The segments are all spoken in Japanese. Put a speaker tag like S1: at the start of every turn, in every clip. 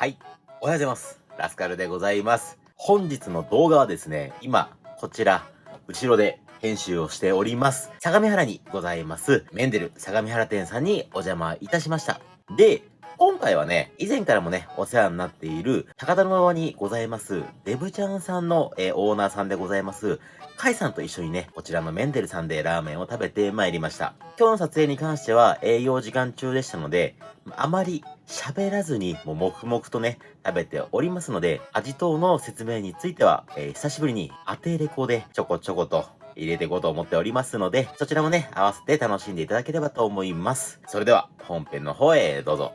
S1: はい。おはようございます。ラスカルでございます。本日の動画はですね、今、こちら、後ろで編集をしております。相模原にございます、メンデル相模原店さんにお邪魔いたしました。で、今回はね、以前からもね、お世話になっている、高田馬場にございます、デブちゃんさんの、えーオーナーさんでございます、カイさんと一緒にね、こちらのメンデルさんでラーメンを食べてまいりました。今日の撮影に関しては営業時間中でしたので、あまり喋らずに、もう黙々とね、食べておりますので、味等の説明については、えー久しぶりに当てレコでちょこちょこと入れていこうと思っておりますので、そちらもね、合わせて楽しんでいただければと思います。それでは、本編の方へどうぞ。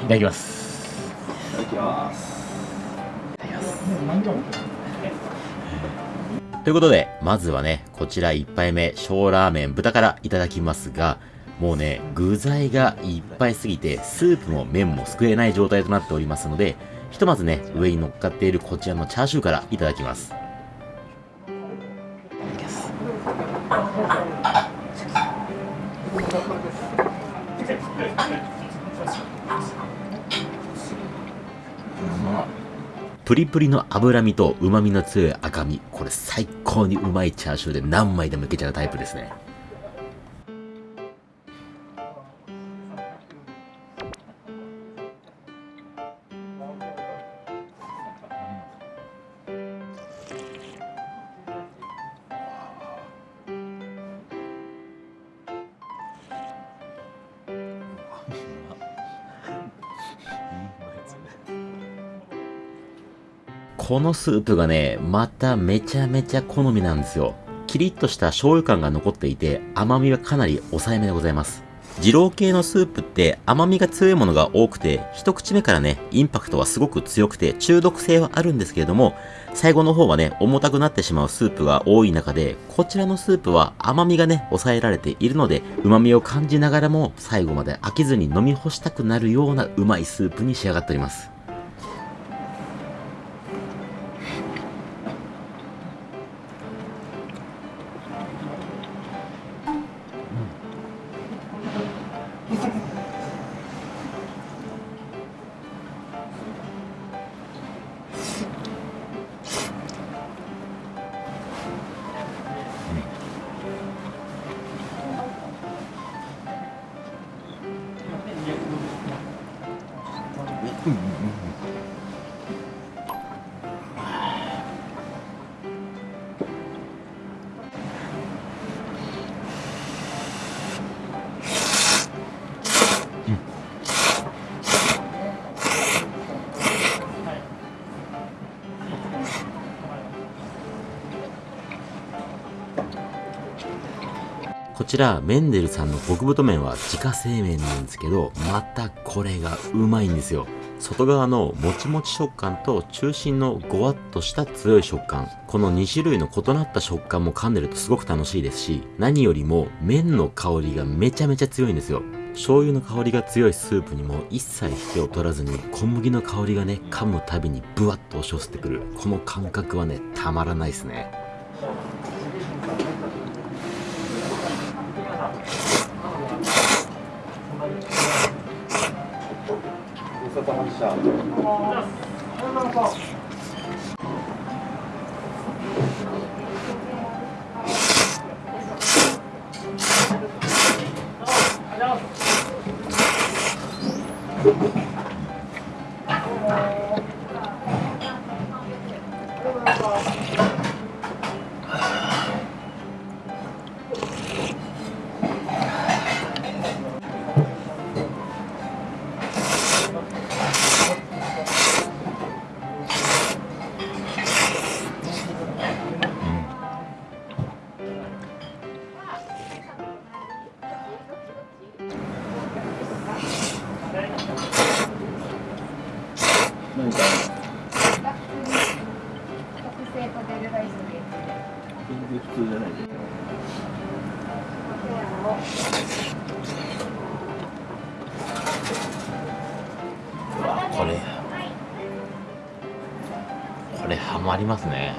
S1: いただきます。
S2: いただきます。
S1: ということで、まずはね、こちら1杯目、小ラーメン豚からいただきますが、もうね、具材がいっぱいすぎて、スープも麺もすくえない状態となっておりますので、ひとまずね、上に乗っかっているこちらのチャーシューからいただきます。プリプリの脂身と旨味の強い赤身。これ最高にうまいチャーシューで何枚でもいけちゃうタイプですね。このスープがね、まためちゃめちゃ好みなんですよ。キリッとした醤油感が残っていて、甘みはかなり抑えめでございます。二郎系のスープって甘みが強いものが多くて、一口目からね、インパクトはすごく強くて中毒性はあるんですけれども、最後の方はね、重たくなってしまうスープが多い中で、こちらのスープは甘みがね、抑えられているので、旨味を感じながらも、最後まで飽きずに飲み干したくなるようなうまいスープに仕上がっております。ちら、メンデルさんの極太麺は自家製麺なんですけど、またこれがうまいんですよ。外側のもちもち食感と中心のごわっとした強い食感。この2種類の異なった食感も噛んでるとすごく楽しいですし、何よりも麺の香りがめちゃめちゃ強いんですよ。醤油の香りが強いスープにも一切引けを取らずに小麦の香りがね、噛むたびにブワッと押し寄せてくる。この感覚はね、たまらないですね。
S2: 何か
S1: これハマりますね。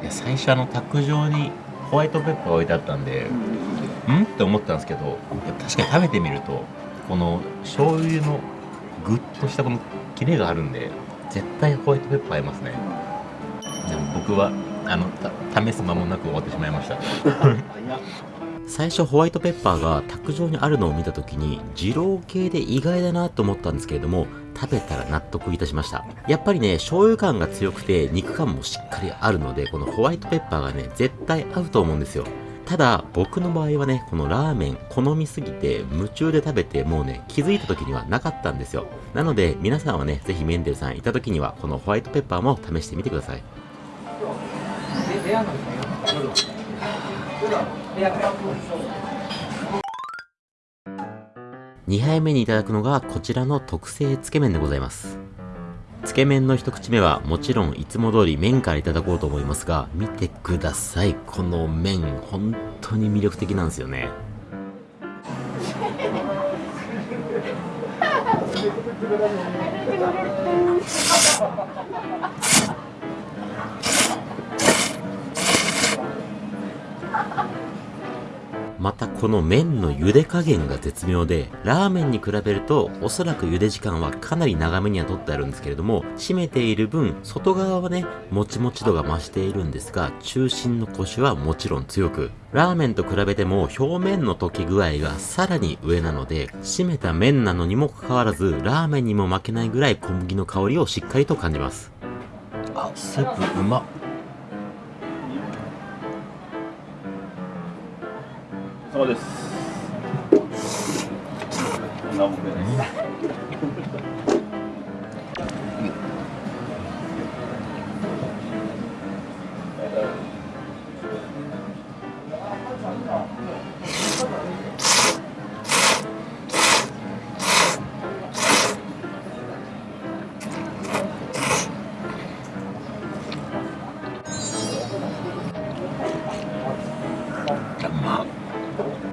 S1: いや最初あの卓上にホワイトペッパー置いてあったんでん。って思ったんですけど確かに食べてみるとこの醤油のグッとしたこのキレがあるんで絶対ホワイトペッパー合いますね。でも僕はあのた試す間もなく終わってしまいました。最初ホワイトペッパーが卓上にあるのを見た時に二郎系で意外だなと思ったんですけれども食べたら納得いたしました。やっぱりね醤油感が強くて肉感もしっかりあるのでこのホワイトペッパーがね絶対合うと思うんですよ。ただ僕の場合はねこのラーメン好みすぎて夢中で食べてもうね気づいた時にはなかったんですよ。なので皆さんはねぜひメンデルさんいた時にはこのホワイトペッパーも試してみてください。2杯目にいただくのがこちらの特製つけ麺でございます。つけ麺の一口目はもちろんいつも通り麺からいただこうと思いますが見てください。この麺本当に魅力的なんですよね。またこの麺の茹で加減が絶妙で、ラーメンに比べるとおそらく茹で時間はかなり長めにはとってあるんですけれども、締めている分、外側はね、もちもち度が増しているんですが、中心のコシはもちろん強く、ラーメンと比べても表面の溶け具合がさらに上なので、締めた麺なのにもかかわらず、ラーメンにも負けないぐらい小麦の香りをしっかりと感じます。あ、スープうまっ。
S2: そうです。こんなもんでね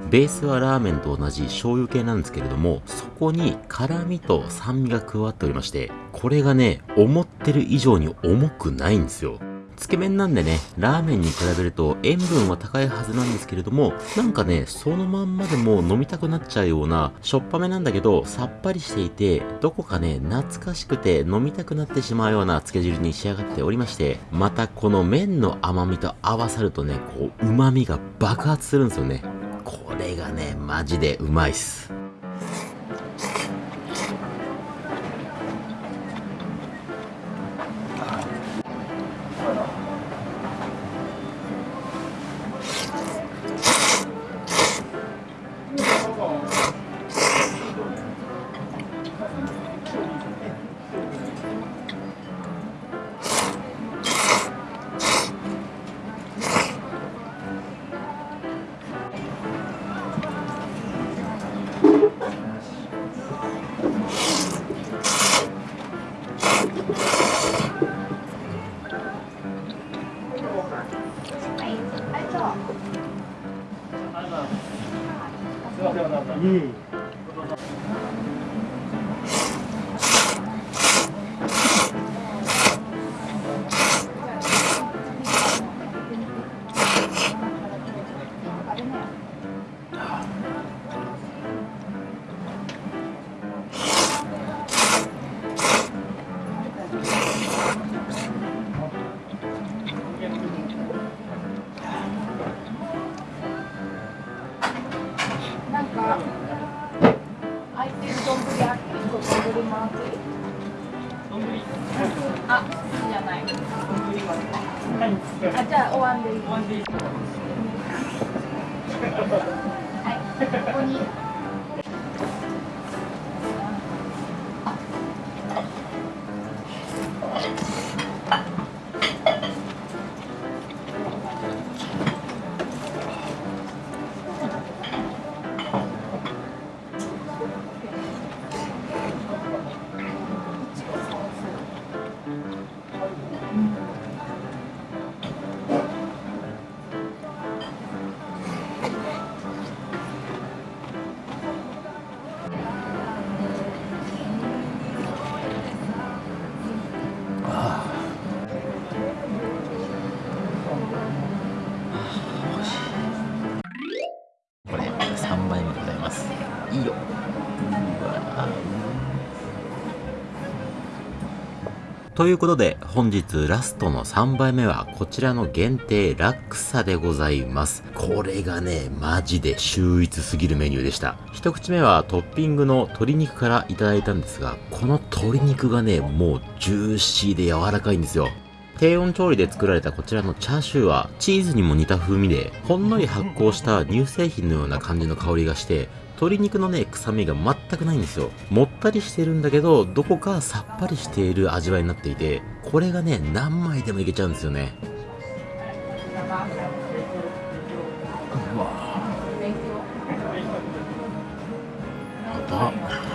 S1: ベースはラーメンと同じ醤油系なんですけれども、そこに辛味と酸味が加わっておりまして、これがね、思ってる以上に重くないんですよ。つけ麺なんでね、ラーメンに比べると塩分は高いはずなんですけれども、なんかね、そのまんまでも飲みたくなっちゃうような、しょっぱめなんだけど、さっぱりしていて、どこかね、懐かしくて飲みたくなってしまうようなつけ汁に仕上がっておりまして、またこの麺の甘みと合わさるとね、こう、旨味が爆発するんですよね。これがね、マジでうまいっす。
S2: ま
S1: ということで、本日ラストの3杯目は、こちらの限定ラクサでございます。これがね、マジで秀逸すぎるメニューでした。一口目はトッピングの鶏肉からいただいたんですが、この鶏肉がね、もうジューシーで柔らかいんですよ。低温調理で作られたこちらのチャーシューはチーズにも似た風味でほんのり発酵した乳製品のような感じの香りがして鶏肉のね臭みが全くないんですよ。もったりしてるんだけどどこかさっぱりしている味わいになっていてこれがね何枚でもいけちゃうんですよね。うわやば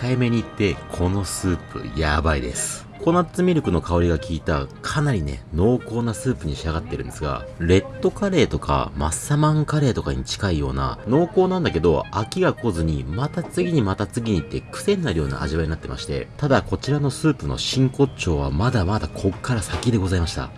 S1: 控えめに言ってこのスープやばいです。ココナッツミルクの香りが効いたかなりね濃厚なスープに仕上がってるんですがレッドカレーとかマッサマンカレーとかに近いような濃厚なんだけど飽きが来ずにまた次にまた次にって癖になるような味わいになってましてただこちらのスープの真骨頂はまだまだこっから先でございました。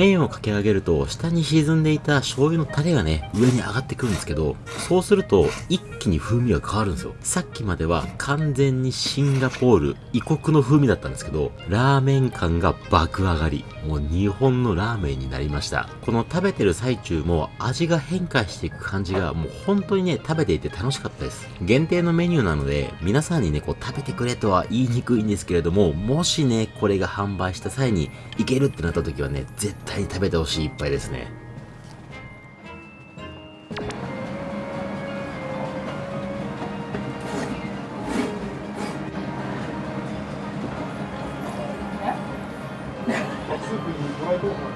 S1: 麺をかけ上げると下に沈んでいた醤油のタレがね上に上がってくるんですけどそうすると一気に風味が変わるんですよ。さっきまでは完全にシンガポール異国の風味だったんですけどラーメン感が爆上がりもう日本のラーメンになりました。この食べてる最中も味が変化していく感じがもう本当にね食べていて楽しかったです。限定のメニューなので皆さんにねこう食べてくれとは言いにくいんですけれどももしねこれが販売した際にいけるってなった時はね絶対に食べてほしい一杯ですね。
S3: こ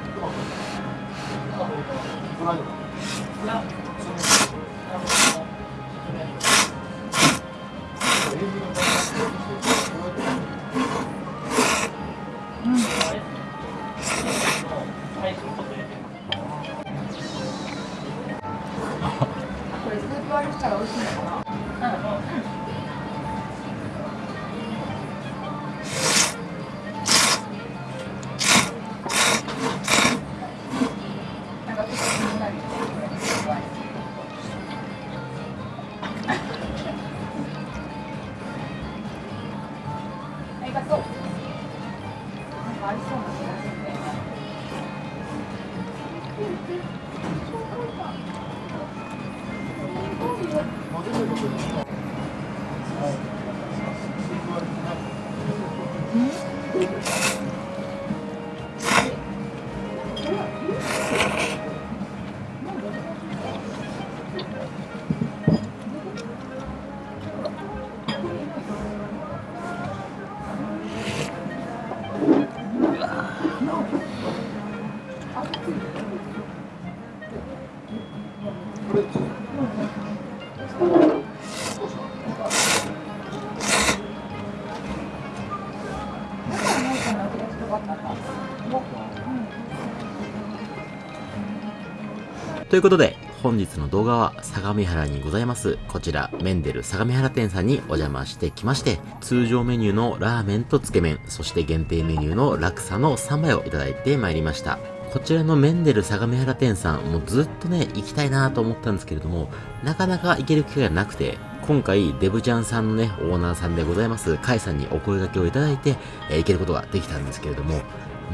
S3: と
S1: いうことで、本日の動画は相模原にございます、こちら、メンデル相模原店さんにお邪魔してきまして、通常メニューのラーメンとつけ麺、そして限定メニューのラクサの3杯をいただいてまいりました。こちらのメンデル相模原店さん、もうずっとね、行きたいなと思ったんですけれども、なかなか行ける機会がなくて、今回、デブちゃんさんのね、オーナーさんでございます、カイさんにお声掛けをいただいて、えー行けることができたんですけれども、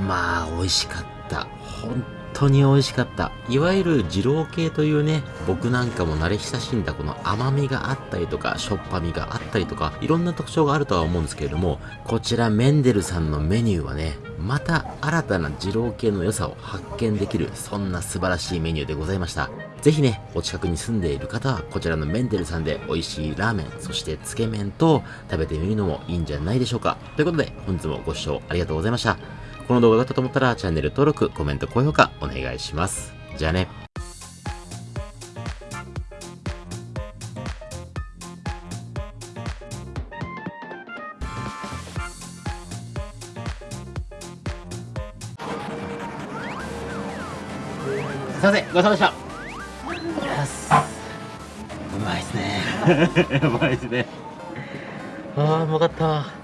S1: まあ、美味しかった。本当に美味しかった。いわゆる二郎系というね、僕なんかも慣れ親しんだこの甘みがあったりとか、しょっぱみがあったりとか、いろんな特徴があるとは思うんですけれども、こちらメンデルさんのメニューはね、また新たな二郎系の良さを発見できる、そんな素晴らしいメニューでございました。ぜひね、お近くに住んでいる方は、こちらのメンデルさんで美味しいラーメン、そしてつけ麺と食べてみるのもいいんじゃないでしょうか。ということで、本日もご視聴ありがとうございました。この動画が良かったと思ったら、チャンネル登録、コメント、高評価お願いします。じゃあね。すいません、ごちそうさまでした。やばいで。すね。ああ、うまかった。